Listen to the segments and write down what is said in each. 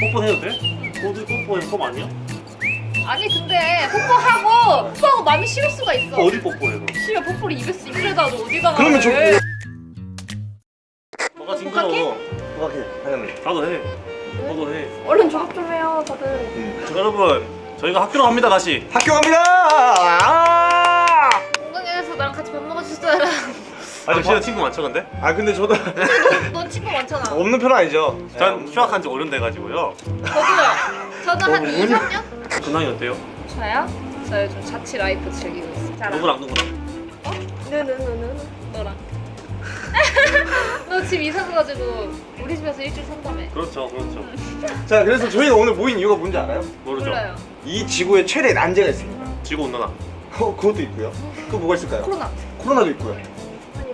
뽀뽀 해도 돼? 어디 뽀뽀해 썸 아니야? 아니 근데 뽀뽀하고 뽀뽀하고 마음이 식을 수가 있어. 어디 뽀뽀해 그럼? 씨발 뽀뽀를 입에 쓰 입에다 어디다가 그러면 저- 해. 너가 징그러워? 부각해 하나는 나도 해. 너도 해. 얼른 졸업 좀 해요 다들. 음. 자, 여러분. 저희가 학교로 갑니다 다시. 학교 갑니다! 아, 공강에서 나랑 같이 밥 먹어줬어라 아 니 진짜 친구 많죠 근데? 아 근데 저도 넌 친구 많잖아. 없는 편 아니죠. 전 휴학한 지 5년 돼가지고요. 저도요. 저는 한 어, 2, 3년? 근황이 어때요? 저요? 저 요즘 자취 life 즐기고 있어 자랑 누구랑 누구랑? 네네네네 너랑. 너집 이사 가가지고 우리 집에서 일주일 산다며 그렇죠 그렇죠. 자 그래서 저희가 오늘 모인 이유가 뭔지 알아요? 모르죠. 몰라요. 이 지구에 최대 난제가 있습니다. 지구 온난화. 어 그것도 있고요. 또 뭐가 있을까요? 코로나. 코로나도 있고요. 아니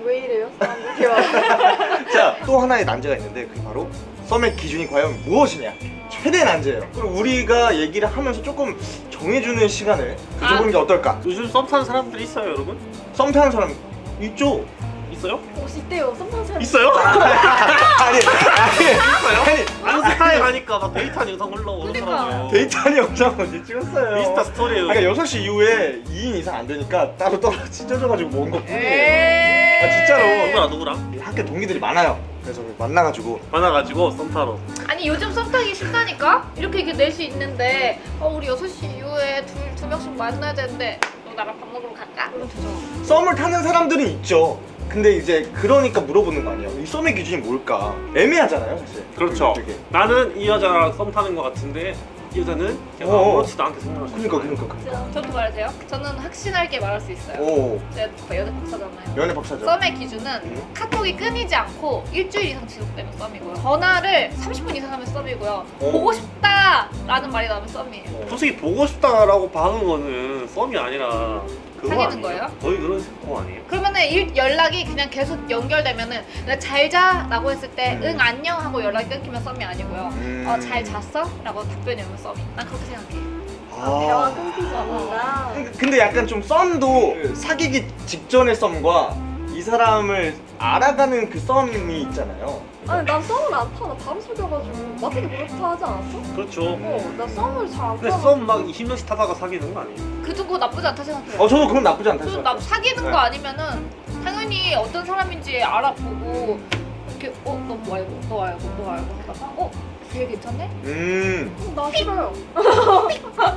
왜 이래요? 사람들 자또 하나의 난제가 있는데 그게 바로 썸의 기준이 과연 무엇이냐? 최대 난제예요. 그리고 우리가 얘기를 하면서 조금 정해주는 시간을 가져보는 게 어떨까? 요즘 썸 타는 사람들이 있어요 여러분? 썸 타는 사람 있죠? 있어요? 옷 있대요. 썸 타는 사람 있어요? 아니 아니 아니. 아는 스타에 가니까 막 데이트하는 영상 올라오더라고요 그러니까. 데이트하는 영상 언제 찍었어요? 인스타 스토리에요 그러니까 6시 이후에 2인 이상 안 되니까 따로 따로 찢어져가지고 먹은 것 뿐이에요. 에이 아, 진짜로. 누구랑 누구랑? 학교 동기들이 많아요. 그래서 만나가지고. 만나가지고 썸 타러 아니 요즘 썸 타기 쉽다니까? 이렇게 이렇게 넷이 있는데. 어 우리 6시 이후에 둘, 두 명씩 만나야 되는데. 너 나랑 밥 먹으러 갈까? 그럼 되잖아 썸을 타는 사람들은 있죠. 근데 이제 그러니까 물어보는 거 아니에요? 이 썸의 기준이 뭘까? 애매하잖아요 사실. 그렇죠. 되게. 나는 이 여자랑 썸 타는 것 같은데 이 여자는 그냥 어어. 아무렇지도 않게 생각할 수 그러니까 있어요. 그러니까 그러니까 저도 돼요? 저는 확신할게 말할 수 있어요 오 제가 연애 박사잖아요 연애 박사죠 썸의 기준은 음. 카톡이 끊이지 않고 일주일 이상 지속되면 썸이고요 전화를 30분 이상 하면 썸이고요 오. 보고 싶다 라는 말이 나오면 썸이에요 솔직히 보고 싶다라고 박은 거는 썸이 아니라 사귀는? 거예요? 거의 그런 거 아니에요? 그러면은 일, 연락이 그냥 계속 연결되면은 내가 잘 자라고 했을 때 음. 응 안녕 하고 연락이 끊기면 썸이 아니고요 음. 어 잘 잤어? 라고 답변이 오면 썸이 난 그렇게 생각해 대화 아. 끊기지 않는다 근데 약간 좀 썸도 사귀기 직전의 썸과 이 사람을 알아가는 그 썸이 있잖아요. 아니 난 썸을 안 타 나? 바로 속여가지고. 마트도 그렇다 하지 않았어? 그렇죠. 어 나 썸을 잘안 근데 타고. 썸막 20년씩 타다가 사귀는 거 아니에요? 그도 그거 나쁘지 않다 생각해요. 어 저도 그건 나쁘지 않다 나 생각해요. 사귀는 네. 거 아니면은 당연히 어떤 사람인지 알아보고 이렇게 어 너 뭐 알고 너 알고 너 알고 하다가 어 걔 괜찮네? 음. 어, 나 싫어요.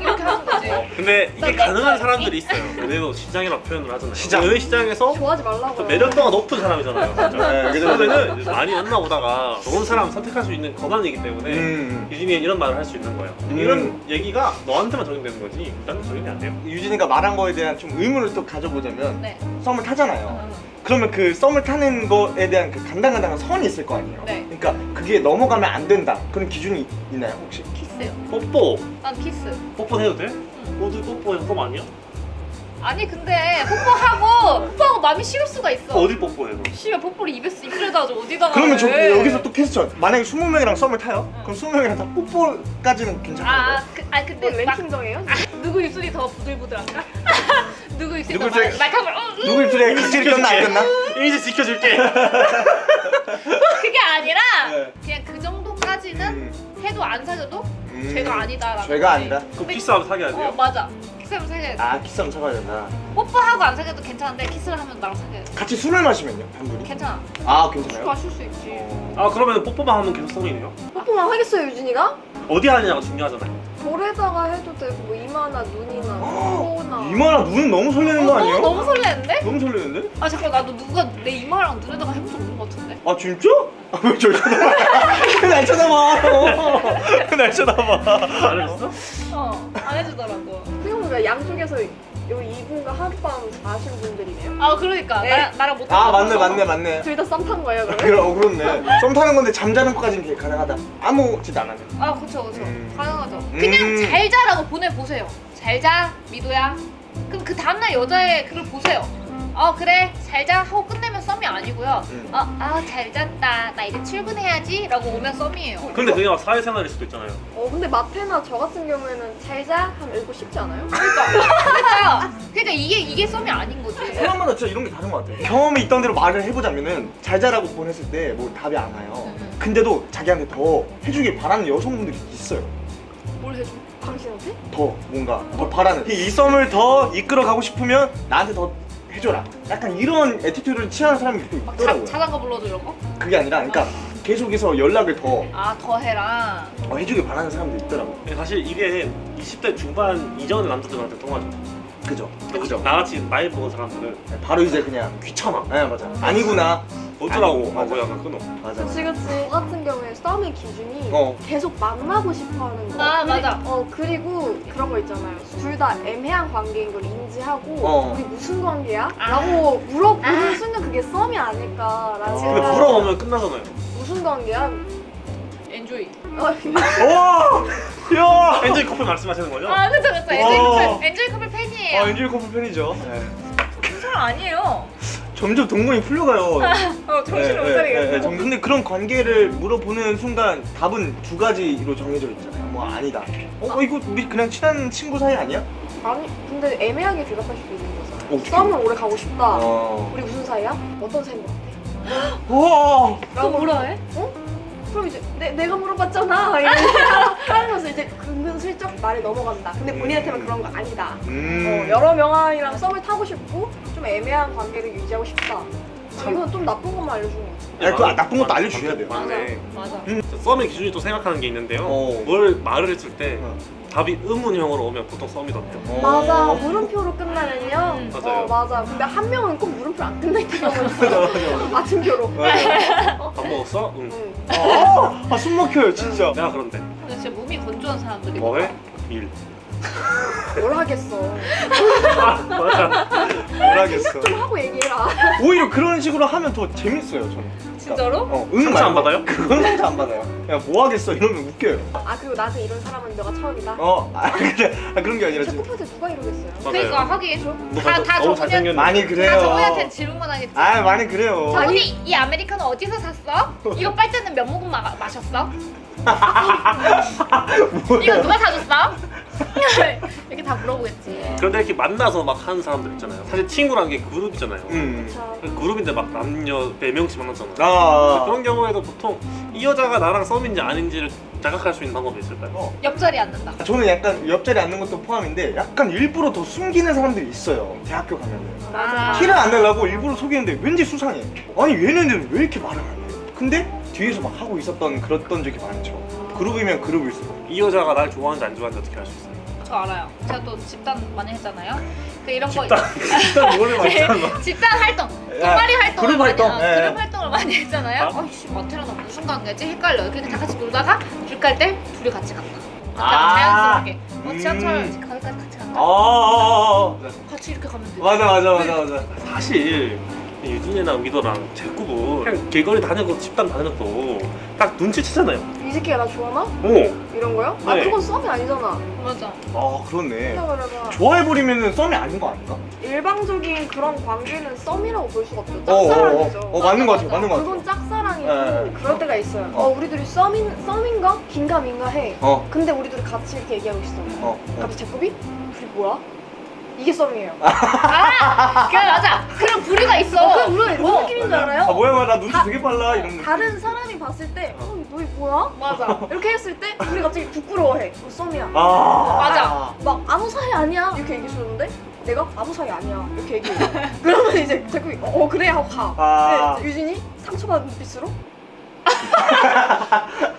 이렇게 하는 거지. 근데 이게 나 가능한 내- 사람들이 있어요. 연애도 시장이라고 표현을 하잖아요. 시장. 연애 시장에서 좋아하지 말라고요 좀 매력도가 높은 사람이잖아요? 네. 그러면은 많이 만나 보다가 좋은 사람 선택할 수 있는 권한이기 때문에 음. 유진이 이런 말을 할 수 있는 거예요. 음. 이런 얘기가 너한테만 적용되는 거지 나는 적용이 안 돼요. 유진이가 말한 거에 대한 좀 의문을 또 가져보자면 네. 썸을 타잖아요. 어, 그러면 그 썸을 타는 거에 대한 그 간당간당한 선이 있을 거 아니에요 네. 그러니까 그게 넘어가면 안 된다 그런 기준이 있나요 혹시? 키스요 뽀뽀 난 키스 뽀뽀 해도 돼? 어디 뽀뽀해 썸 아니야? 아니 근데 뽀뽀하고 뽀뽀하고 마음이 식을 수가 있어 어디 뽀뽀해 그럼? 씨발 뽀뽀를 입에 쓰 입에다 줘 어디다가 그러면 저 해. 여기서 또 question 만약에 20명이랑 썸을 타요? 그럼 20명이랑 다 뽀뽀까지는 괜찮은 아? 그, 아 근데 뭐막 랭킹 정해요? 누구 입술이 더 부들부들한가? 누구 입술이 누구 더 입술이- 말- 말캉말 어, 으, 누구 입술에 각질이 꼈나 안 꼈나? 이미지 지켜줄게 그게 아니라 네. 그냥 그 정도까지는 음, 해도 안 사귀어도 음. 죄가 아니다라는 죄가. 아니다? 그럼 근데- 키스하면 사귀어야 어 돼요? 맞아 키스하면 사귀어야 돼 아 키스하면 사귀어야 된다 뽀뽀하고 안 사귀어도 괜찮은데 키스를 하면 나랑 사귀어야 돼 같이 술을 마시면요? 단둘이? 괜찮아 아술 괜찮아요? 마실 수 있지 아 그러면 뽀뽀만 하면 계속 썸이네요? 뽀뽀만 하겠어요 유진이가? 어디 하느냐가 중요하잖아요 볼에다가 해도 되고 뭐 이마나 눈이나 코나 이마랑 눈은 너무 설레는 거 어, 아니에요? 너무, 너무 설레는데? 너무 설레는데? 아 잠깐 나도 누가 내 이마랑 눈에다가 해본 적 없는 것 같은데 아 진짜? 아 왜저 쳐다봐? 왜날 쳐다봐? 왜날 쳐다봐? 잘해줬어? 어안 해주더라고 생각보다 양쪽에서 여기 이분과 하룻밤 자신 분들이네요? 아 그러니까. 네. 나랑, 나랑 못아 맞네 맞네 맞네. 둘 다 썸 탄 거예요 그러면? 그래, 어, 그렇네. 썸 타는 건데 잠자는 것까지는 게 가능하다. 아무 짓 안 하면. 아 그쵸 그쵸. 음. 가능하죠. 그냥 음. 잘 자라고 보내보세요. 잘자 미도야 그럼 그 다음날 여자의 글을 보세요 어 그래. 잘 자. 하고 끝내면 썸이 아니고요. 음. 어아잘 잤다. 나 이제 출근해야지. 라고 오면 썸이에요. 근데 그게 막 사회생활일 수도 있잖아요. 어 근데 마태나 저 같은 경우에는 잘 자? 하면 읽고 싶지 않아요? 그러니까. 그러니까 이게 이게 썸이 아닌 거지. 사람마다 진짜 이런 게 다른 것 같아요. 경험이 있던 대로 말을 해보자면은 잘 자라고 보냈을 때 뭐 답이 안 와요. 음, 음. 근데도 자기한테 더 해주길 바라는 여성분들이 있어요. 뭘 해줘? 당신한테? 더 뭔가 더 바라는. 이 썸을 더 이끌어 가고 싶으면 나한테 더 해줘라. 약간 이런 attitude를 취하는 사람이 또막 있더라고요. 불러줘 이런 거? 그게 아니라 그러니까 계속해서 연락을 더 아 더 해라. 어, 해주길 바라는 사람도 있더라고. 사실 이게 20대 중반 이전의 남자들한테 통하죠. 그죠? 그죠? 나같이 나이 먹은 사람들은 네, 바로 이제 그냥 귀찮아. 네 맞아. 아니구나. 어쩌라고. 하고 약간 끊어. 맞아. 그치 그치 저 같은 경우에 썸의 기준이 어. 계속 만나고 싶어 하는 거 아, 그리- 맞아. 어 그리고 그런 거 있잖아요 둘 다 애매한 관계인 걸 인지하고 어. 우리 무슨 관계야? 아. 라고 물어보는 아. 순간 그게 썸이 아닐까라는 어. 근데 물어보면 끝나잖아요. 무슨 관계야? enjoy. 어, 와! 야! 엔조이 커플 말씀하시는 거죠? 아 그쵸 그쵸. 엔조이 와. 커플 엔조이 커플 팬이에요. 아, 엔조이 커플 팬이죠. 네. 그 사람 아니에요. 점점 동공이 풀려가요. 어 정신을 못 네, 네, 차리겠어. 네. 정- 근데 그런 관계를 물어보는 순간 답은 두 가지로 정해져 있잖아요. 뭐 아니다. 어, 어, 이거 우리 그냥 친한 친구 사이 아니야? 아니 근데 애매하게 대답할 수도 있는 거잖아 어떻게? 썸을 오래 가고 싶다 어. 우리 무슨 사이야? 어떤 사이인 것 같아? 와! 또 뭐라 해? 어? 그럼 이제 내, 내가 물어봤잖아 이러면서 이제 은근슬쩍 말이 넘어간다 근데 본인한테만 그런 거 아니다 음. 어, 여러 명이랑 썸을 타고 싶고 좀 애매한 관계를 유지하고 싶다 참. 이건 좀 나쁜 것만 알려주는 거지 야, 그거 나쁜 것도 알려줘야 돼요. 맞네. 맞아. 썸의 기준이 또 생각하는 게 있는데요. 어. 뭘 말을 했을 때 어. 답이 의문형으로 오면 보통 썸이던데요. 어. 맞아 물음표로 끝나면요 음. 맞아요. 어 맞아 근데 한 명은 꼭 물음표 안 끝나 있는 경우가 맞아, 있어 맞아. 맞은표로 맞아. 밥 먹었어? 응. 응. 아, 아, 숨 막혀요, 진짜. 내가 그런데 근데 진짜 몸이 건조한 사람들이 뭐해? 일. 뭘 하겠어 맞아. 뭘 하겠어. 좀 하고 얘기해라 오히려 그런 식으로 하면 더 재밌어요, 저는. 진짜로? 어, 응 상처 안. 받아요? 그건 상처 안 받아요. 야, 뭐 하겠어? 이러면 웃겨요. 아 그리고 나한테 이런 사람은 너가 처음이다 어, 아, 그래. 아, 그런 게 아니라 진짜 지금. 뽀뽀한테 누가 이러겠어요 맞아요. 그러니까 하긴 너 다, 다 저분한 잘생겼는데. 많이 그래요. 다 저분한테 질문만 하겠지. 아, 많이 그래요. 저분이 이 아메리카노 어디서 샀어? 이거 빨대는 몇 모금 마, 마셨어? 이거 누가 사줬어? 이렇게 다 물어보겠지. 그런데 이렇게 만나서 막 하는 사람들 있잖아요. 사실 친구라는 게 그룹이잖아요. 음. 자, 그 그룹인데 막 남녀 4명씩 만났잖아요. 아, 그런 경우에도 보통 이 여자가 나랑 썸인지 아닌지를 자각할 수 있는 방법이 있을까요? 어. 옆자리 앉는다. 저는 약간 옆자리 앉는 것도 포함인데 약간 일부러 더 숨기는 사람들이 있어요. 대학교 가면은. 아. 티를 안 내려고 일부러 속이는데 왠지 수상해. 아니 얘네들은 왜 이렇게 말을 안 해? 근데 뒤에서 막 하고 있었던 그랬던 적이 많죠. 그룹이면 그룹일수록. 이 여자가 날 좋아하는지 안 좋아하는지 어떻게 알 수 있어요? 저 알아요. 제가 또 집단 많이 했잖아요. 그 이런 거 집단 집단 뭐를 많잖아. 집단 활동, 동아리 활동을 그룹 많이 활동, 어, 예. 그룹 활동을 많이 했잖아요. 아? 어이씨 마태랑 나 무슨 관계지? 헷갈려요. 그러니까 다 같이 놀다가 길 갈 때 둘이 같이 갔다. 그냥 아. 자연스럽게. 어 음. 지하철 가까지 같이 아, 간다. 아, 아, 같이 이렇게 가면 돼. 아. 맞아 맞아 맞아 맞아. 사실 유진이랑 미도랑 제꾸부 그냥 길거리 다니고 집단 다녀도 딱 눈치채잖아요. 이 새끼가 나 좋아하나? 오. 이런 거요? 아 네. 그건 썸이 아니잖아 맞아. 아 그렇네. 좋아해버리면 썸이 아닌 거 아닌가? 일방적인 그런 관계는 썸이라고 볼 수가 없죠 어, 어, 어, 짝사랑이죠 어, 맞는 거 같아, 맞는 거 같아. 그건 짝사랑이고 네. 그럴 때가 있어요 어. 어, 우리들이 썸인, 썸인가? 긴가민가 해 어, 근데 우리들이 같이 이렇게 얘기하고 있어 어, 어. 갑자기 제꾸비? 둘이 뭐야? 이게 썸이에요 아, 그래 맞아. 그런 부류가 있어. 어, 그럼 우리 무슨 느낌인 줄 알아요? 아 뭐야, 뭐야, 나 눈치 다- 되게 빨라 이런 거. 다른 사람이 봤을 때 어, 너희 뭐야? 맞아. 이렇게 했을 때 우리 갑자기 부끄러워해 어, 썸이야 아, 맞아. 막 아무 사이 아니야 이렇게 얘기해 주는데 내가 아무 사이 아니야 이렇게 얘기해 그러면 이제 제꾸비 어, 어 그래 하고 가 아. 근데 이제 유진이 상처받은 눈빛으로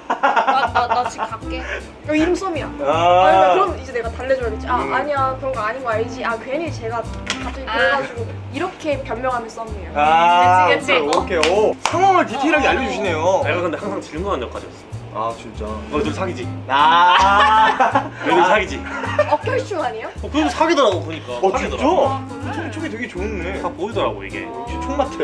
지금 갈게. 어, 이름 썸이야 아, 아, 그럼 이제 내가 달래줘야겠지. 아, 음. 아니야. 그런 거 아닌 거 알지. 아, 괜히 제가 갑자기 아. 그래가지고 이렇게 변명하면 썸이에요. 아, 그치, 그치. 오케이. 오, 상황을 디테일하게 어. 알려주시네요. 내가 근데 항상 질문하는 역할이었어. 아, 진짜. 너희들 사귀지? 아, 너희들 사귀지? 어결충 아니에요? 어, 그래도 사귀더라고 보니까. 어, 사귀더라고. 진짜? 촉이 촉이 되게 좋네. 다 보이더라고 이게. 총 같아.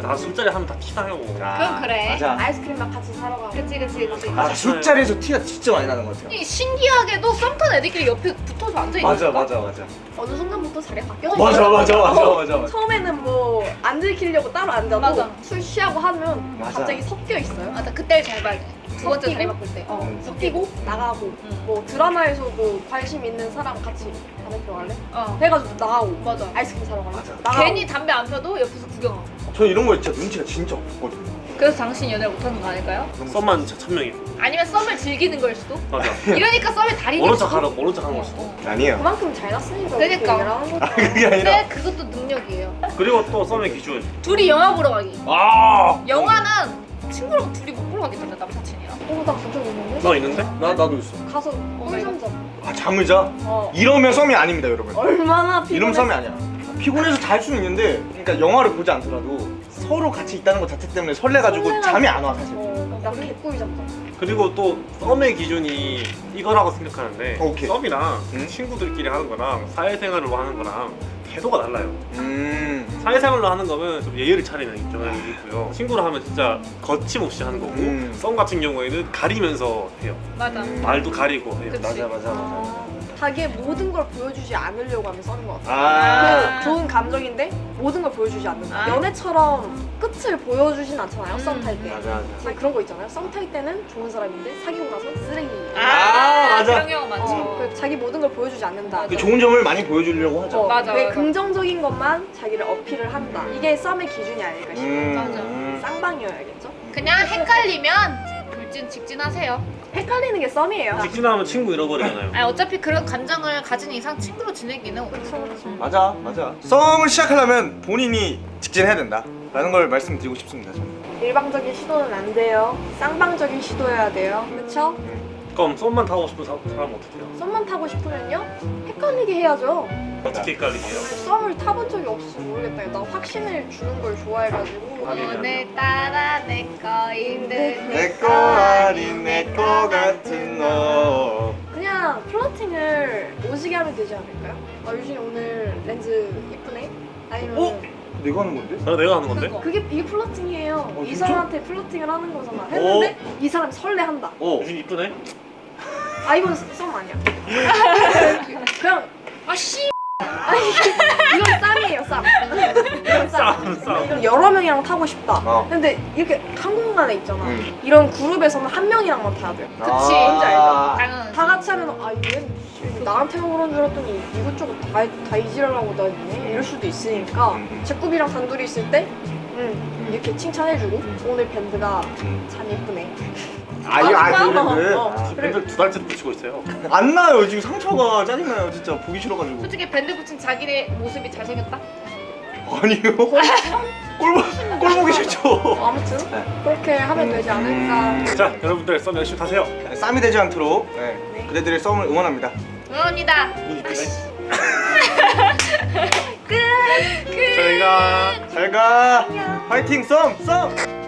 나 술자리 하면 다 티나요. 그건 그래. 맞아. 아이스크림 막 같이 사러 가. 그치 그치 그치. 아, 술자리에서 티가 진짜 많이 나는 것 같아요. 이 신기하게도 썸탄 애들끼리 옆에 붙어서 앉아 있는 맞아, 맞아, 맞아. 어느 순간부터 자리가 바뀌어져. 맞아. 맞아, 맞아, 어, 맞아, 맞아. 처음에는 뭐 안 들키려고 따로 앉아도 맞아. 술 취하고 하면 맞아. 갑자기 섞여 있어요. 맞아 그때를 잘 봐야 돼. 두 번째 자리? 바꿀 때. 어, 음. 섞이고 나가고 응. 뭐 드라마에서도 관심 있는 사람 같이 담배 피러 갈래? 어. 해가지고 나가고 맞아. 아이스크림 사러 갈래? 맞아. 나가고. 괜히 담배 안 펴도 옆에서 구경하고. 저 이런 거 진짜 눈치가 진짜 없거든요. 그래서 당신 연애를 못하는 거 아닐까요? 썸만 천명이고 아니면 썸을 즐기는 걸 수도? 맞아 이러니까 썸의 달인일 모른 수도? 척하는 모른 척 하는 걸 수도 아니에요 그만큼 잘 났으니까 그러니까. 그렇게 얘기를 하는 거죠. 그게 아니라 근데 그것도 능력이에요 그리고 또 썸의 기준 둘이 영화 보러 가기 아 영화는 친구랑 둘이 못 보러 가겠던데 남사친이랑 어, 나본적 있는데? 나 있는데? 나 나도 있어 가서 나 꿀잠 자. 아 잠을 자? 어. 이러면 썸이 아닙니다 여러분 얼마나 피곤해. 이러면 썸이 아니야 피곤해서 잘 수는 있는데 그러니까 영화를 보지 않더라도 서로 같이 있다는 것 자체 때문에 설레가지고 설레가지고. 잠이 안 와 사실 어, 나 개꿀잠 자. 그리고 또 썸의 기준이 이거라고 생각하는데 오케이. 썸이랑 응? 친구들끼리 하는 거랑 사회생활로 하는 거랑 태도가 달라요. 음. 사회생활로 하는 거면 좀 예의를 차리는 경향이 있고요. 친구로 하면 진짜 거침없이 하는 거고 음. 썸 같은 경우에는 가리면서 해요. 맞아. 음. 말도 가리고 해요. 그치. 맞아 맞아 맞아 어, 자기의 모든 걸 보여주지 않으려고 하면 썸인 것 같아. 아그 좋은 감정인데 모든 걸 보여주지 않는다. 아. 연애처럼 끝을 보여주진 않잖아요. 썸탈 때. 맞아 맞아 근데 그런 거 있잖아요. 썸탈 때는 좋은 사람인데 사귀고 나서 쓰레기. 아, 맞아. 그런 경우 많지 어, 그 자기 모든 걸 보여주지 않는다. 그 좋은 점을 많이 보여주려고 하죠 어, 맞아, 맞아. 긍정적인 것만 자기를 어필을 한다. 이게 썸의 기준이 아닐까 싶어요. 음, 맞아. 음. 쌍방이어야겠죠? 그냥 헷갈리면 돌진 직진하세요 헷갈리는 게 썸이에요. 직진하면 친구 잃어버리잖아요 아니 어차피 그런 감정을 가진 이상 친구로 지내기는 그렇죠, 그렇죠. 맞아 맞아 썸을 시작하려면 본인이 직진해야 된다 라는 걸 말씀드리고 싶습니다 저는 일방적인 시도는 안 돼요. 쌍방적인 시도여야 돼요. 그렇죠? 그럼 썸만 타고 싶은 사- 사람은 어떻게 해요? 썸만 타고 싶으면요 헷갈리게 해야죠. 어떻게 헷갈리게요? 썸을 타본 적이 없어 모르겠다. 나 확신을 주는 걸 좋아해가지고. 오늘따라 내 거인 듯 내거 아닌 내거 같은 너 그냥 플러팅을 오지게 하면 되지 않을까요? 아 유진이 오늘 렌즈 예쁘네? 아니면 어? 내가 하는 건데? 아, 내가 하는 건데? 그거. 그게 이게 플러팅이에요. 어, 이 진짜? 사람한테 플러팅을 하는 거잖아. 했는데 이 사람 설레한다. 어 유진 이쁘네? 아 이건 썸 아니야. 그냥 아씨 이건 쌈이에요 쌈. 이건 쌈. 싸움 이건 여러 명이랑 타고 싶다. 어. 근데 이렇게 한 공간에 있잖아. 응. 이런 그룹에서는 한 명이랑만 타야 돼요. 그치. 뭔지 알죠? 당연하지 다 같이 하면 아얘 나한테만 그런 줄 알았더니 이것저것 다, 다 이지랄하고 다니네 이럴 수도 있으니까 음, 음. 제꾸비랑 단둘이 있을 때 음, 이렇게 칭찬해주고 오늘 밴드가 참 예쁘네 아 이거 아 어, 그랬는데 어. 아, 그래. 밴드 두 달째 붙이고 있어요 안 나요 지금 상처가 짜증나요 진짜 보기 싫어가지고 솔직히 밴드 붙인 자기네 모습이 잘생겼다? 아니요 꼴, 보- 꼴 보기 싫죠 아무튼 네. 그렇게 하면 되지 않을까 자 여러분들 썸 열심히 타세요 쌈이 되지 않도록 네. 네. 그대들의 썸을 응원합니다 응원합니다 끝! 끝! 저희가 잘가 파이팅 썸 썸!